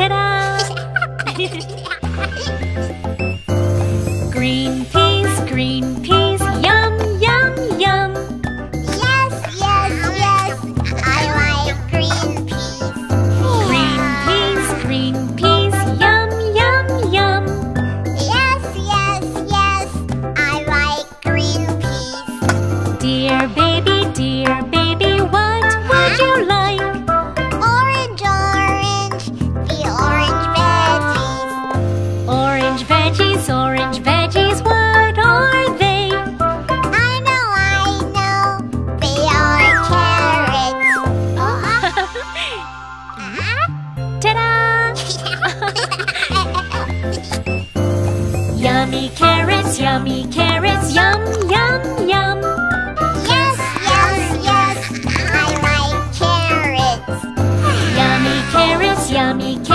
Ta-da! yummy carrots, yum, yum, yum. Yes, yes, yes, I like carrots. yummy carrots, yummy carrots.